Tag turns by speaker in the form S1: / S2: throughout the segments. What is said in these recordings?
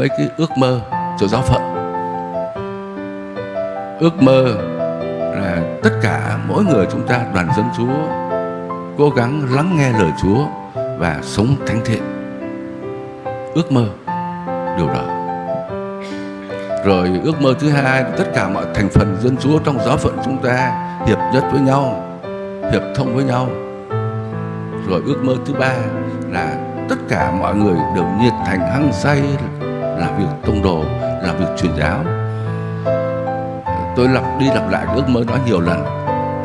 S1: mấy cái ước mơ cho giáo phận. Ước mơ là tất cả mỗi người chúng ta đoàn dân Chúa, cố gắng lắng nghe lời Chúa và sống thánh thiện. Ước mơ, điều đó. Rồi ước mơ thứ hai tất cả mọi thành phần dân Chúa trong giáo phận chúng ta hiệp nhất với nhau, hiệp thông với nhau. Rồi ước mơ thứ ba là tất cả mọi người đều nhiệt thành hăng say là việc tông đồ, là việc truyền giáo. Tôi lặp đi lặp lại ước mơ đó nhiều lần,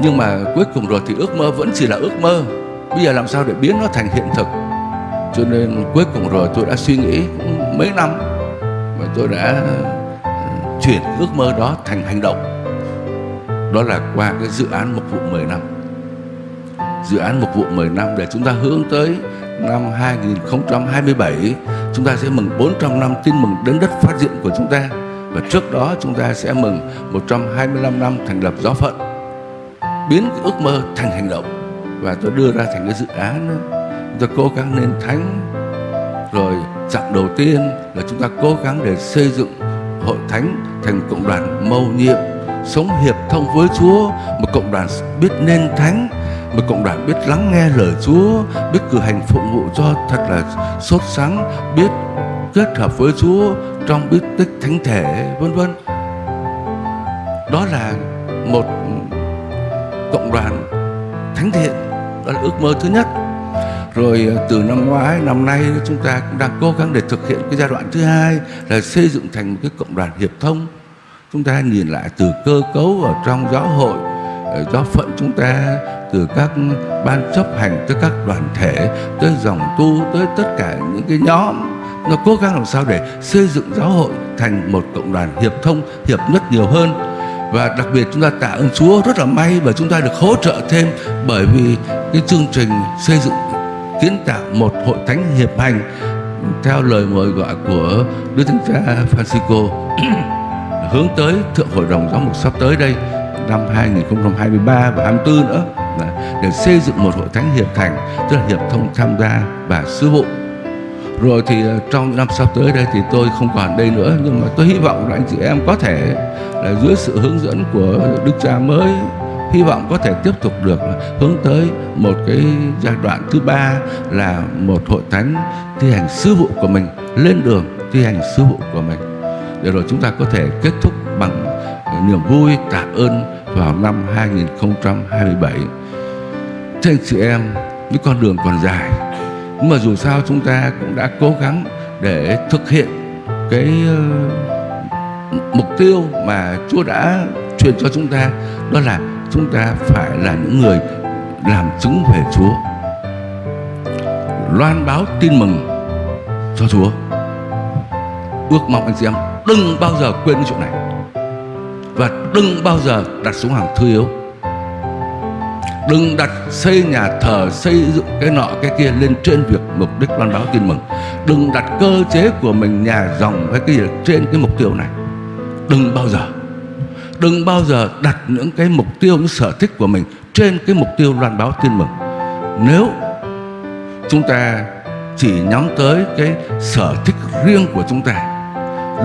S1: nhưng mà cuối cùng rồi thì ước mơ vẫn chỉ là ước mơ. Bây giờ làm sao để biến nó thành hiện thực? Cho nên cuối cùng rồi tôi đã suy nghĩ mấy năm và tôi đã ờ, chuyển ước mơ đó thành hành động. Đó là qua cái dự án mục vụ 10 năm. Dự án mục vụ 10 năm để chúng ta hướng tới năm 2027 chúng ta sẽ mừng 400 năm tin mừng đến đất phát diện của chúng ta. Và trước đó chúng ta sẽ mừng 125 năm thành lập giáo phận biến cái ước mơ thành hành động. Và tôi đưa ra thành cái dự án đó. chúng ta cố gắng nên thánh rồi chặng đầu tiên là chúng ta cố gắng để xây dựng hội thánh thành cộng đoàn mầu nhiệm. Sống hiệp thông với Chúa. Một cộng đoàn biết nên thánh một cộng đoàn biết lắng nghe lời Chúa, biết cử hành phụng vụ cho thật là sốt sắng biết kết hợp với Chúa trong biết tích thánh thể, vân vân. Đó là một cộng đoàn thánh thiện, đó là ước mơ thứ nhất. Rồi à, từ năm ngoái, năm nay, chúng ta cũng đang cố gắng để thực hiện cái giai đoạn thứ hai là xây dựng thành một cái cộng đoàn hiệp thông. Chúng ta nhìn lại từ cơ cấu ở trong giáo hội giáo phận chúng ta từ các ban chấp hành, tới các đoàn thể, tới dòng tu, tới tất cả những cái nhóm. Nó cố gắng làm sao để xây dựng giáo hội thành một cộng đoàn hiệp thông, hiệp nhất nhiều hơn. Và đặc biệt chúng ta tạ ơn Chúa rất là may và chúng ta được hỗ trợ thêm bởi vì cái chương trình xây dựng, kiến tạo một hội thánh hiệp hành theo lời mời gọi của Đức Thánh Cha Francisco hướng tới Thượng Hội đồng Giáo mục sắp tới đây năm 2023 và 24 nữa để xây dựng một hội thánh hiệp thành, tức là hiệp thông tham gia và sứ vụ. Rồi thì ờ, trong năm sắp tới đây thì tôi không còn đây nữa, nhưng mà tôi hy vọng là anh chị em có thể là dưới sự hướng dẫn của đức cha mới, hy vọng có thể tiếp tục được hướng tới một cái giai đoạn thứ ba là một hội thánh thi hành sứ vụ của mình, lên đường thi hành sứ vụ của mình. Để rồi chúng ta có thể kết thúc bằng ờ, niềm vui, tạ ơn vào năm 2027 Thưa anh chị em những con đường còn dài. Nhưng mà dù sao chúng ta cũng đã cố gắng để thực hiện cái ờ, mục tiêu mà Chúa đã truyền cho chúng ta, đó là chúng ta phải là những người làm chứng về Chúa, loan báo tin mừng cho Chúa. Ước mong anh chị em đừng bao giờ quên cái chuyện này và đừng bao giờ đặt xuống hàng thứ yếu đừng đặt xây nhà thờ, xây dựng cái nọ cái kia lên trên việc mục đích loan báo tin mừng. Đừng đặt cơ chế của mình nhà dòng hay cái gì trên cái mục tiêu này. Đừng bao giờ, đừng bao giờ đặt những cái mục tiêu, những sở thích của mình trên cái mục tiêu loan báo tin mừng. Nếu chúng ta chỉ nhắm tới cái sở thích riêng của chúng ta,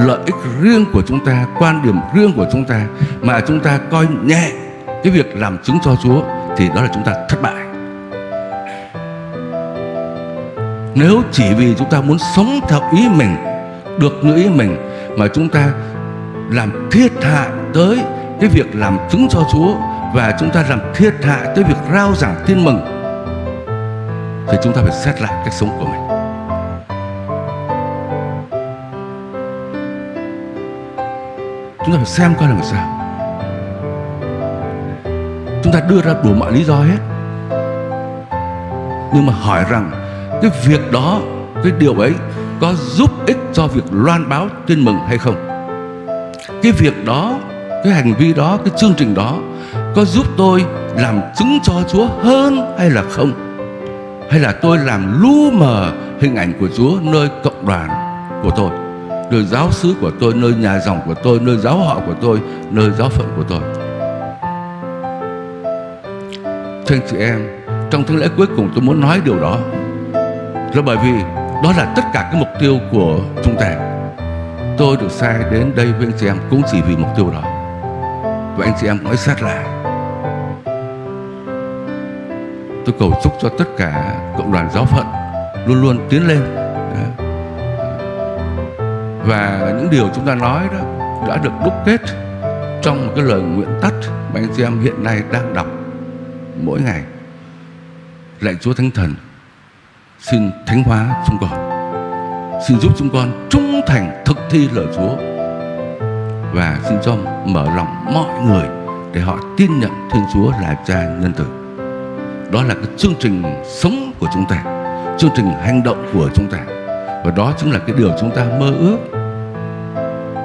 S1: lợi ích riêng của chúng ta, quan điểm riêng của chúng ta, mà chúng ta coi nhẹ cái việc làm chứng cho Chúa thì đó là chúng ta thất bại. Nếu chỉ vì chúng ta muốn sống theo ý mình, được như ý mình, mà chúng ta làm thiệt hại tới cái việc làm chứng cho Chúa và chúng ta làm thiệt hại tới việc rao giảng tin mừng, thì chúng ta phải xét lại cách sống của mình. Chúng ta phải xem coi làm sao chúng ta đưa ra đủ mọi lý do hết. Nhưng mà hỏi rằng, cái việc đó, cái điều ấy có giúp ích cho việc loan báo tin mừng hay không? Cái việc đó, cái hành vi đó, cái chương trình đó có giúp tôi làm chứng cho Chúa hơn hay là không? Hay là tôi làm lu mờ hình ảnh của Chúa nơi cộng đoàn của tôi, nơi giáo xứ của tôi, nơi nhà dòng của tôi, nơi giáo họ của tôi, nơi giáo phận của tôi? Thưa anh chị em. Trong thánh lễ cuối cùng tôi muốn nói điều đó. Là bởi vì đó là tất cả cái mục tiêu của chúng ta. Tôi được sai đến đây với anh chị em cũng chỉ vì mục tiêu đó. Và anh chị em nói sát lại tôi cầu chúc cho tất cả cộng đoàn giáo phận luôn luôn tiến lên. Và những điều chúng ta nói đó đã được đúc kết trong một cái lời nguyện tắt mà anh chị em hiện nay đang đọc mỗi ngày lạy Chúa Thánh Thần xin thánh hóa chúng con xin giúp chúng con trung thành thực thi lời Chúa và xin cho mở lòng mọi người để họ tin nhận Thiên Chúa là Cha nhân từ. Đó là cái chương trình sống của chúng ta, chương trình hành động của chúng ta. Và đó chính là cái điều chúng ta mơ ước.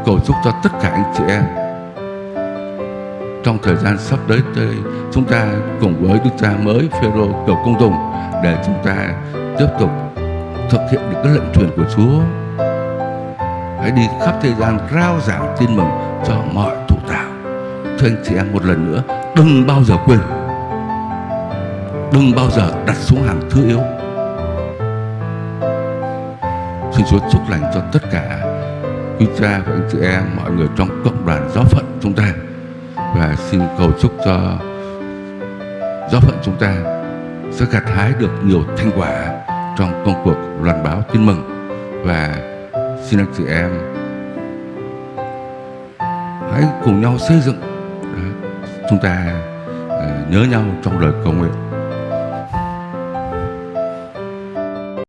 S1: Cầu chúc cho tất cả anh chị em trong thời gian sắp tới đây chúng ta cùng với Đức Cha mới Phêrô cầu công tùng để chúng ta tiếp tục thực hiện được cái lệnh truyền của Chúa. Hãy đi khắp thế gian rao giảng tin mừng cho mọi thủ tạo thưa anh chị em, một lần nữa, đừng bao giờ quên. Đừng bao giờ đặt xuống hàng thứ yếu. Xin Chúa chúc lành cho tất cả quý cha và anh chị em, mọi người trong cộng đoàn giáo phận chúng ta và xin cầu chúc cho giáo phận chúng ta sẽ gặt hái được nhiều thành quả trong công cuộc loan báo tin mừng. Và xin anh chị em hãy cùng nhau xây dựng à, chúng ta à, nhớ nhau trong lời cầu nguyện.